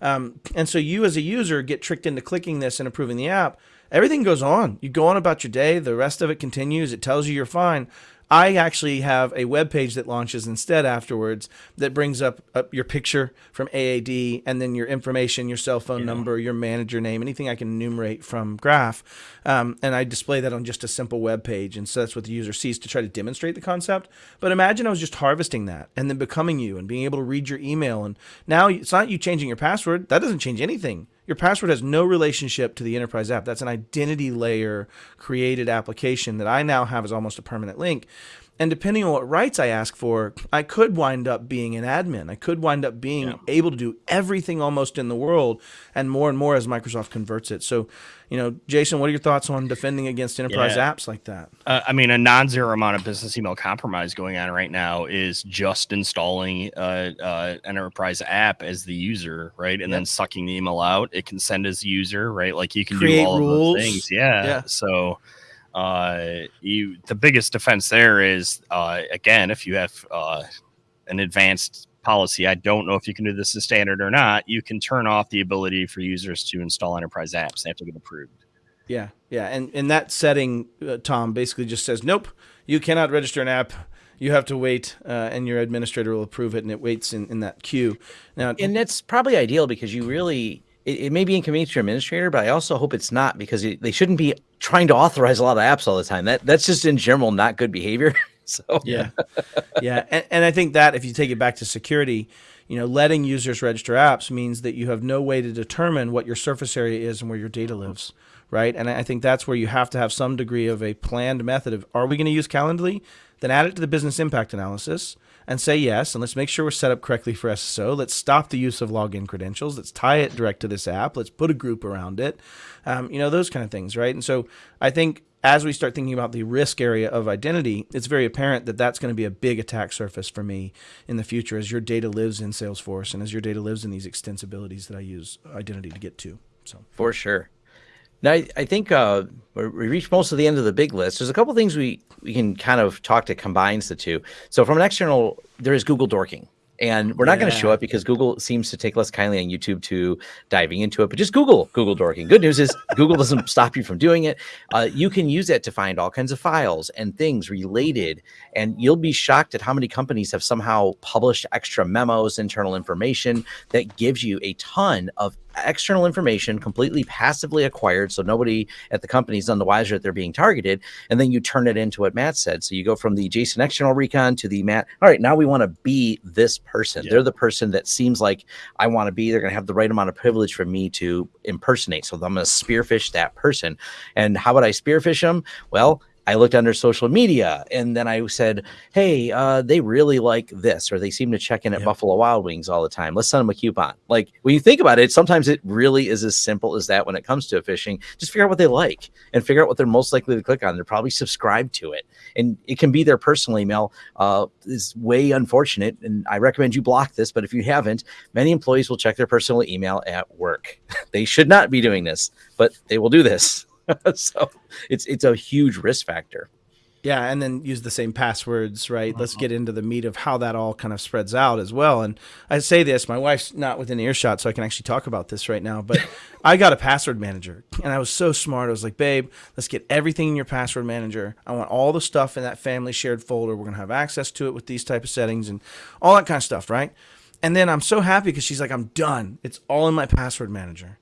Um, and so you as a user get tricked into clicking this and approving the app. Everything goes on. You go on about your day. The rest of it continues. It tells you you're fine. I actually have a web page that launches instead afterwards that brings up, up your picture from AAD and then your information, your cell phone number, your manager name, anything I can enumerate from Graph. Um, and I display that on just a simple web page. And so that's what the user sees to try to demonstrate the concept. But imagine I was just harvesting that and then becoming you and being able to read your email. And now it's not you changing your password. That doesn't change anything. Your password has no relationship to the enterprise app. That's an identity layer created application that I now have as almost a permanent link. And depending on what rights I ask for, I could wind up being an admin. I could wind up being Yeah. able to do everything almost in the world and more and more as Microsoft converts it. So, you know, Jason, what are your thoughts on defending against enterprise Yeah. apps like that? Uh, I mean, a non-zero amount of business email compromise going on right now is just installing uh, uh, enterprise app as the user, right, and then sucking the email out. It can send as user, right? Like you can Create do all rules. of those things. Yeah. Yeah. So, uh, you the biggest defense there is uh, again, if you have uh, an advanced policy, I don't know if you can do this as standard or not. You can turn off the ability for users to install enterprise apps. They have to get approved. Yeah, yeah, and and that setting, uh, Tom, basically just says, nope, you cannot register an app. You have to wait, uh, and your administrator will approve it, and it waits in, in that queue. Now, and that's probably ideal because you really it, it may be inconvenient to your administrator, but I also hope it's not because it, they shouldn't be trying to authorize a lot of apps all the time. That that's just in general not good behavior. <laughs> so yeah, yeah, and, and I think that if you take it back to security, you know, letting users register apps means that you have no way to determine what your surface area is and where your data lives, right? And I think that's where you have to have some degree of a planned method of: Are we going to use Calendly? Then add it to the business impact analysis and say yes, and let's make sure we're set up correctly for SSO. Let's stop the use of login credentials. Let's tie it direct to this app. Let's put a group around it. Um, you know, those kind of things, right? And so I think as we start thinking about the risk area of identity, it's very apparent that that's going to be a big attack surface for me in the future as your data lives in Salesforce and as your data lives in these extensibilities that I use identity to get to. So for sure. Now, I, I think uh, we reached most of the end of the big list. There's a couple things we, we can kind of talk to combines the two. So from an external, there is Google dorking. And we're not going to show Yeah. it because Google seems to take less kindly on YouTube to diving into it. But just Google Google dorking. Good news is Google <laughs> doesn't stop you from doing it. Uh, you can use it to find all kinds of files and things related, and you'll be shocked at how many companies have somehow published extra memos, internal information that gives you a ton of external information completely passively acquired so nobody at the company is none the wiser that they're being targeted and then you turn it into what matt said. So you go from the jason external recon to the matt all right now we want to be this person. Yeah. they're the person that seems like i want to be they're going to have the right amount of privilege for me to impersonate. So i'm going to spearphish that person. And how would i spearphish them well I looked under social media and then I said, Hey, uh, they really like this, or they seem to check in at Yep. Buffalo Wild Wings all the time. Let's send them a coupon. Like when you think about it, sometimes it really is as simple as that when it comes to phishing. Just figure out what they like and figure out what they're most likely to click on. They're probably subscribed to it. And it can be their personal email. Uh, is way unfortunate. And I recommend you block this, but if you haven't, many employees will check their personal email at work. <laughs> they should not be doing this, but they will do this. <laughs> so it's it's a huge risk factor. Yeah, and then use the same passwords, right? Let's mm-hmm. get into the meat of how that all kind of spreads out as well. And I say this, my wife's not within earshot, so I can actually talk about this right now. But <laughs> I got a password manager, and I was so smart. I was like, babe, let's get everything in your password manager. I want all the stuff in that family shared folder. We're gonna have access to it with these type of settings and all that kind of stuff, right? And then I'm so happy because she's like, I'm done. It's all in my password manager.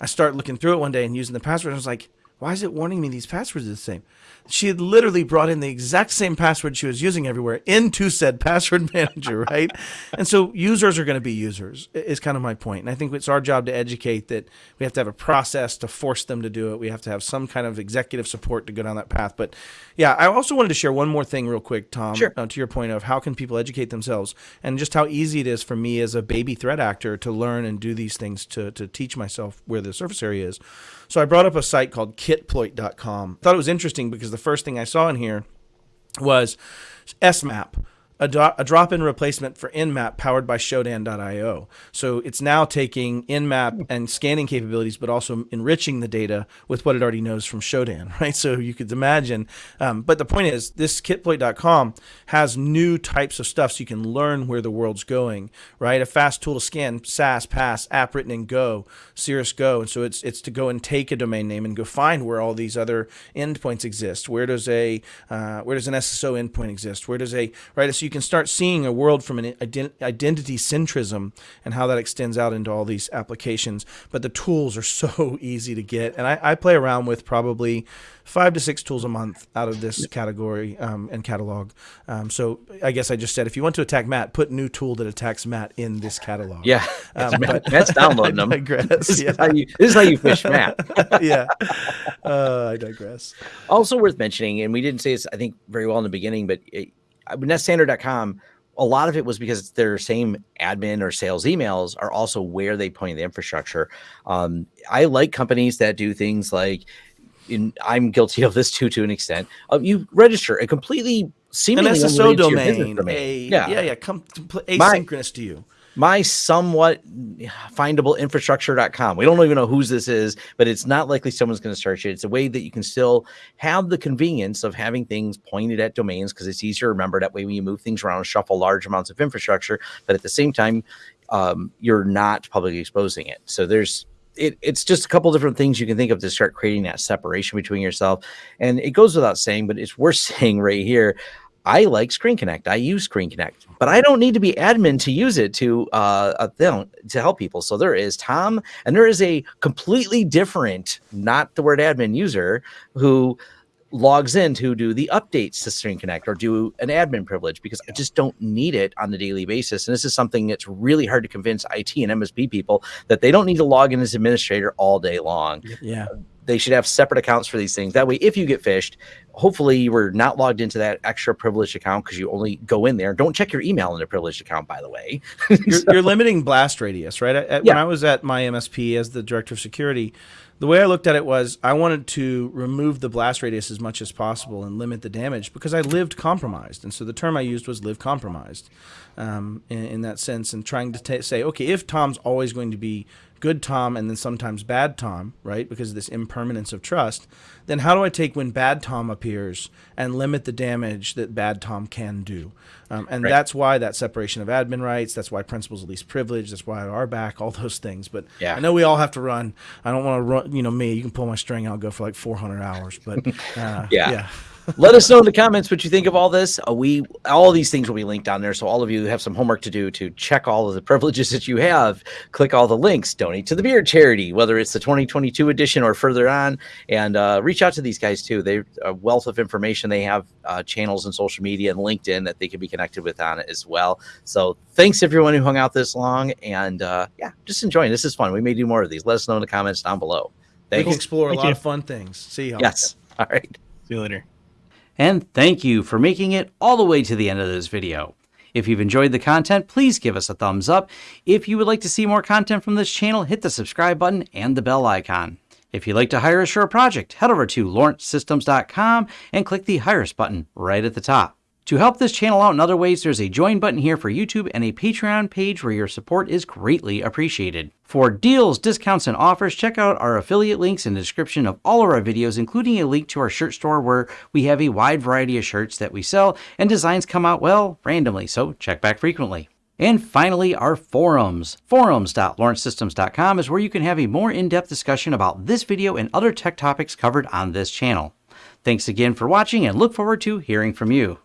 I start looking through it one day and using the password. And I was like, why is it warning me these passwords are the same? She had literally brought in the exact same password she was using everywhere into said <laughs> password manager, right? and so users are going to be users, is kind of my point. And I think it's our job to educate that we have to have a process to force them to do it. We have to have some kind of executive support to go down that path. But yeah, I also wanted to share one more thing real quick, Tom, Sure. uh, to your point of how can people educate themselves and just how easy it is for me as a baby threat actor to learn and do these things to, to teach myself where the surface area is. So I brought up a site called kitploit.com. Thought it was interesting because the first thing I saw in here was SMAP, a, do- a drop-in replacement for Nmap powered by Shodan.io. So it's now taking Nmap and scanning capabilities, but also enriching the data with what it already knows from Shodan, <laughs> right? So you could imagine. Um, but the point is, this kitploit.com has new types of stuff so you can learn where the world's going, right? A fast tool to scan SaaS, PaaS, app written in Go, Cirrus Go. And so it's it's to go and take a domain name and go find where all these other endpoints exist. Where does a uh, where does an SSO endpoint exist? Where does a right? So you can start seeing a world from an ident- identity centrism and how that extends out into all these applications. But the tools are <laughs> so easy to get, and I, I play around with probably five to six tools a month out of this category um, and catalog. Um, so I guess I just said if you want to attack Matt, put new tool that attacks Matt in this catalog. Yeah, Um, Matt- but- <laughs> Matt's downloading them. I digress, This, yeah. is how you, this is how you fish <laughs> Matt. yeah, uh, I digress. also worth mentioning, and we didn't say this, I think, very well in the beginning, but it, netstandard.com, a lot of it was because their same admin or sales emails are also where they point the infrastructure. Um, I like companies that do things like, in, I'm guilty of this too, to an extent. Uh, you register a completely An SSO unrelated to your business domain, domain. a yeah, yeah, yeah, come pl- My- asynchronous to you. My somewhat findable infrastructure.com. We don't even know whose this is, but it's not likely someone's going to search it. It's a way that you can still have the convenience of having things pointed at domains because it's easier to remember that way when you move things around, shuffle large amounts of infrastructure, but at the same time, um, you're not publicly exposing it. So there's it, it's just a couple different things you can think of to start creating that separation between yourself. And it goes without saying, but it's worth <laughs> saying right here. I like Screen Connect. I use Screen Connect, but I don't need to be admin to use it to uh uh, to help people. So there is Tom, and there is a completely different, not the word admin user who logs in to do the updates to Screen Connect or do an admin privilege because I just don't need it on the daily basis. And this is something that's really hard to convince IT and MSP people that they don't need to log in as administrator all day long Yeah, they should have separate accounts for these things. That way, if you get phished, hopefully you were not logged into that extra privileged account because you only go in there. Don't check your email in a privileged account, by the way. <laughs> you're, you're limiting blast radius, right? At- at- When I was at my MSP as the director of security, the way I looked at it was I wanted to remove the blast radius as much as possible and limit the damage because I lived compromised, and so the term I used was live compromised, um, in, in that sense, and trying to say, okay, if Tom's always going to be good Tom and then sometimes bad Tom, right? Because of this impermanence of trust, then how do I take when bad Tom appears and limit the damage that bad Tom can do? Um, and Right. that's why that separation of admin rights, that's why principles of least privilege, that's why RBAC, all those things. But Yeah. I know we all have to run. I don't want to run, you know, me, you can pull my string, I'll go for like 400 hours. But <laughs> uh, Yeah. yeah. Let us know in the comments what you think of all this. Uh, we all these things will be linked down there, so all of you have some homework to do to check all of the <laughs> privileges that you have. Click all the links, donate to the beer charity, whether it's the 2022 edition or further on, and uh, reach out to these guys too. They're a wealth of information. They have uh, channels and social media and LinkedIn that they can be connected with on it as well. So thanks everyone who hung out this long, and uh, yeah, just enjoying. This is fun. We may do more of these. Let us know in the comments down below. Thanks. We can Thanks. explore a lot you. of fun things. See y'all. Yes. All right. See you later. And thank you for making it all the way to the end of this video. If you've enjoyed the content, please give us a thumbs up. If you would like to see more content from this channel, hit the subscribe button and the bell icon. If you'd like to hire a project, head over to lawrencesystems.com and click the Hire Us button right at the top. To help this channel out in other ways, there's a join button here for YouTube and a Patreon page where your support is greatly appreciated. For deals, discounts, and offers, check out our affiliate links in the description of all of our videos, including a link to our shirt store where we have a wide variety of shirts that we sell and designs come out, well, randomly, so check back frequently. And finally, our forums. Forums.lawrencesystems.com is where you can have a more in-depth discussion about this video and other tech topics covered on this channel. Thanks again for watching and look forward to hearing from you.